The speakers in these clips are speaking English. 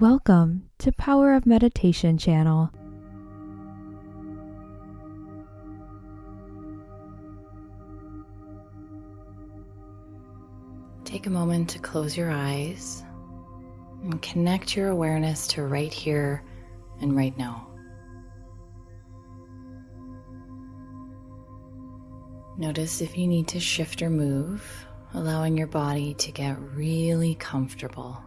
Welcome to Power of Meditation channel. Take a moment to close your eyes and connect your awareness to right here and right now. Notice if you need to shift or move, allowing your body to get really comfortable.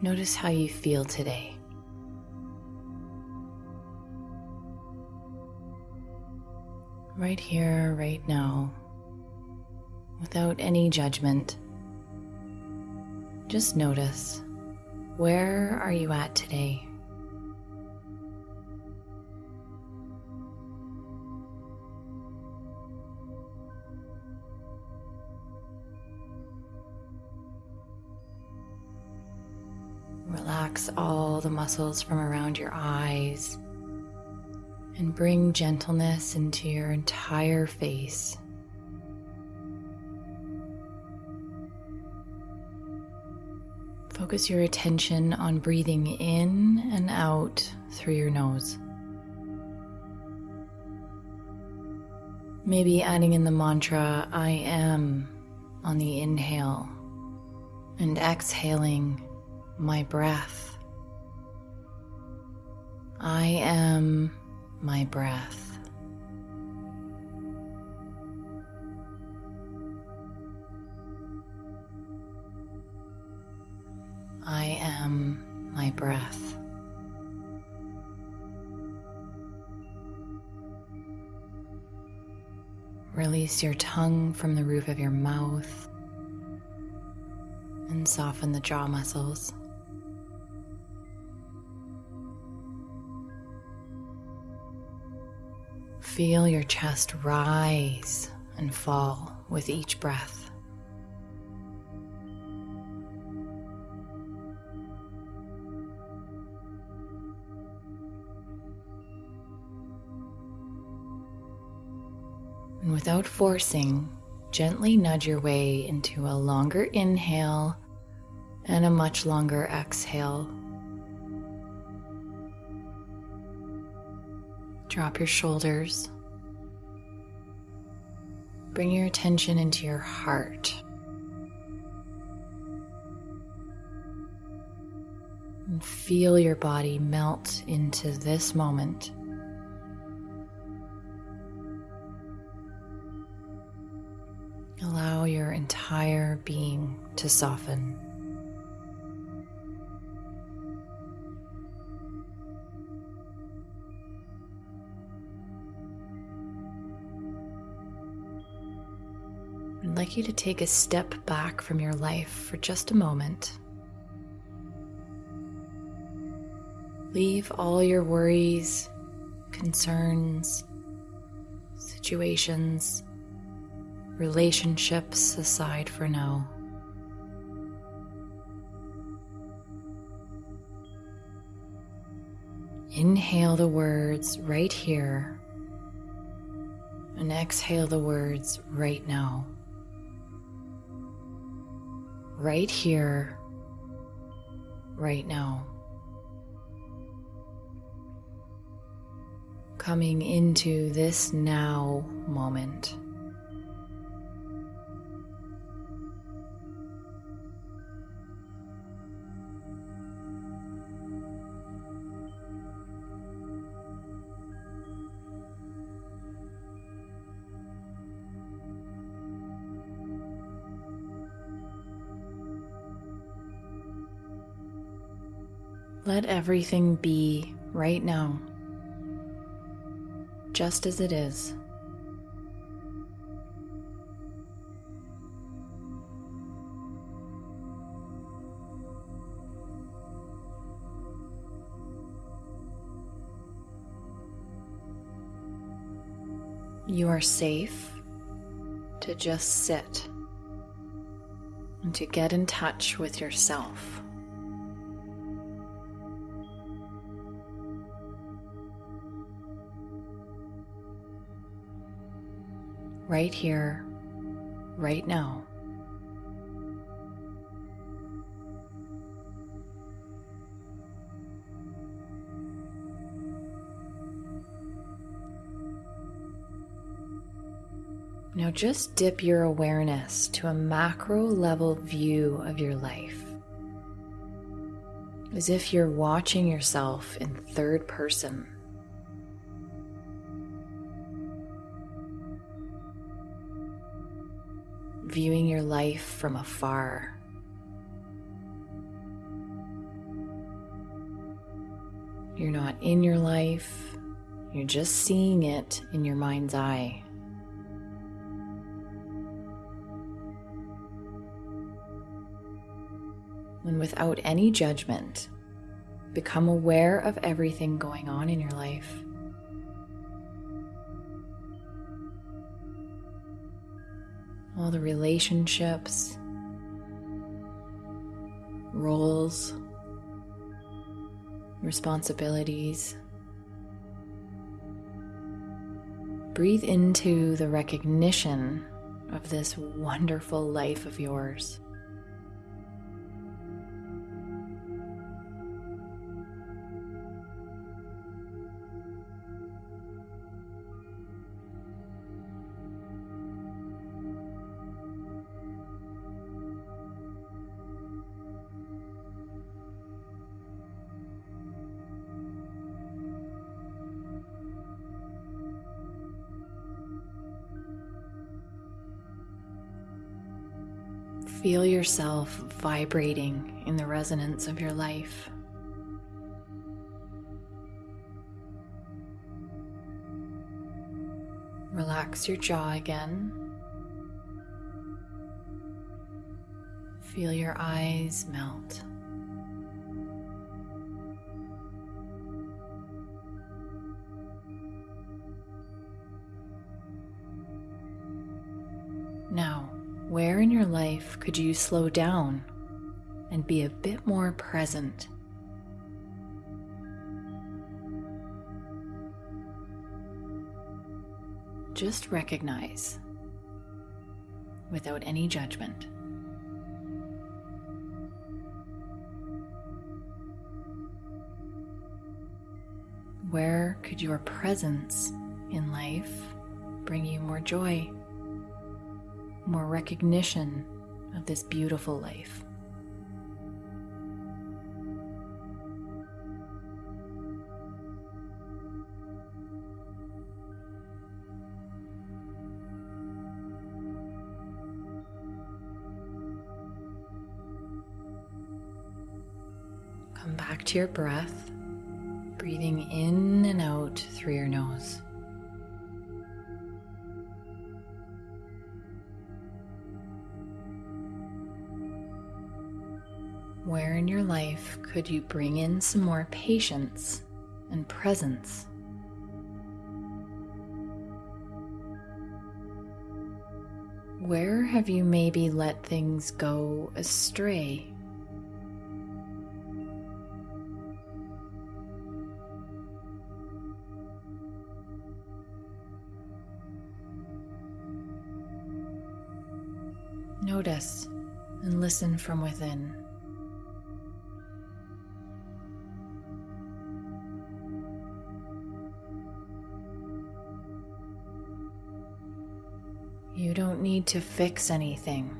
Notice how you feel today. Right here, right now, without any judgment. Just notice where are you at today? All the muscles from around your eyes and bring gentleness into your entire face. Focus your attention on breathing in and out through your nose. Maybe adding in the mantra, I am, on the inhale, and exhaling, my breath. I am my breath. I am my breath. Release your tongue from the roof of your mouth and soften the jaw muscles. Feel your chest rise and fall with each breath. And without forcing, gently nudge your way into a longer inhale and a much longer exhale. Drop your shoulders. Bring your attention into your heart. And feel your body melt into this moment. Allow your entire being to soften. You to take a step back from your life for just a moment. Leave all your worries, concerns, situations, relationships aside for now. Inhale the words right here and exhale the words right now. Right here, right now. Coming into this now moment. Let everything be right now, just as it is. You are safe to just sit and to get in touch with yourself. Right here, right now. Now just dip your awareness to a macro level view of your life. As if you're watching yourself in third person. Viewing your life from afar. You're not in your life, you're just seeing it in your mind's eye. and without any judgment, become aware of everything going on in your life. All the relationships, roles, responsibilities. Breathe into the recognition of this wonderful life of yours. Feel yourself vibrating in the resonance of your life. Relax your jaw again. Feel your eyes melt. Now, where in your life could you slow down and be a bit more present? Just recognize without any judgment. Where could your presence in life bring you more joy? More recognition of this beautiful life. Come back to your breath, breathing in and out through your nose. Where in your life could you bring in some more patience and presence? Where have you maybe let things go astray? Notice and listen from within. You don't need to fix anything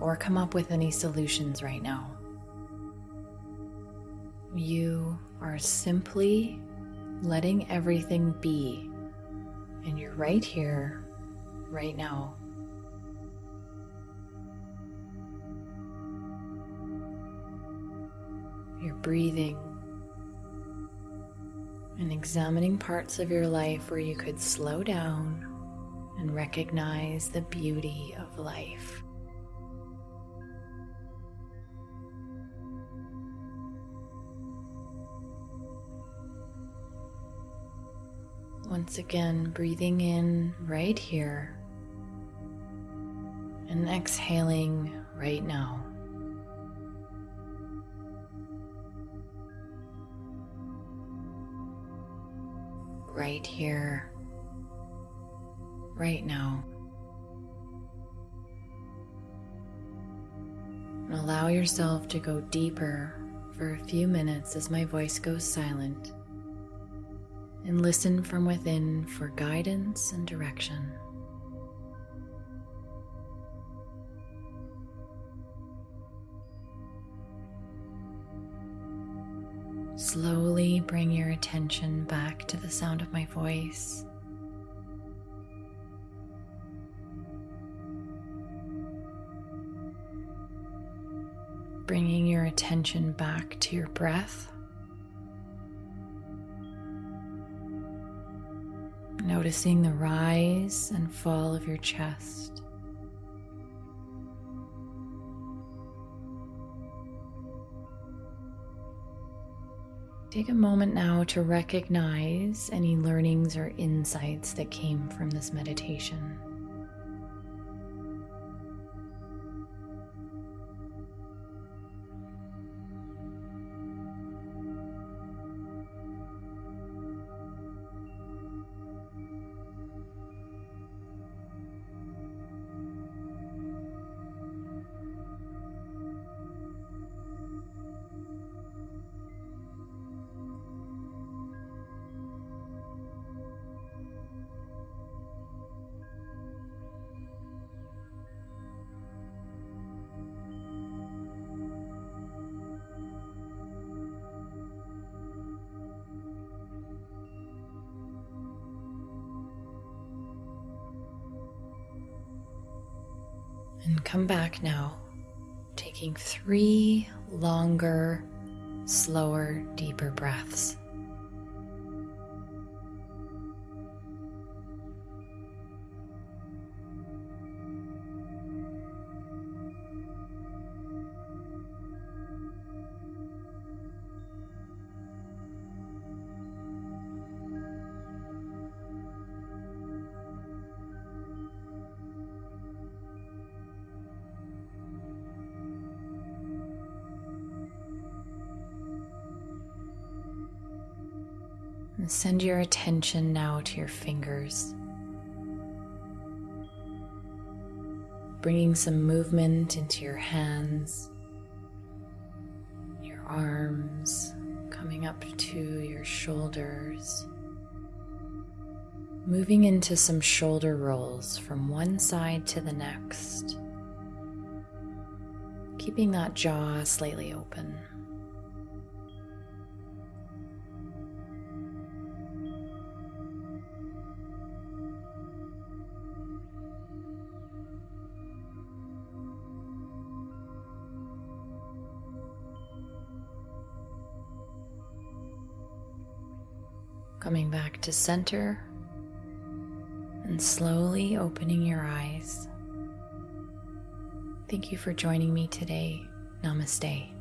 or come up with any solutions right now. You are simply letting everything be, and you're right here, right now. You're breathing and examining parts of your life where you could slow down and recognize the beauty of life. Once again, breathing in right here and exhaling right now. Right here right now. And allow yourself to go deeper for a few minutes as my voice goes silent and listen from within for guidance and direction. Slowly bring your attention back to the sound of my voice. Bringing your attention back to your breath. Noticing the rise and fall of your chest. Take a moment now to recognize any learnings or insights that came from this meditation. Come back now, taking three longer, slower, deeper breaths. And send your attention now to your fingers. Bringing some movement into your hands, your arms, coming up to your shoulders. Moving into some shoulder rolls from one side to the next. Keeping that jaw slightly open. Coming back to center and slowly opening your eyes. Thank you for joining me today. Namaste.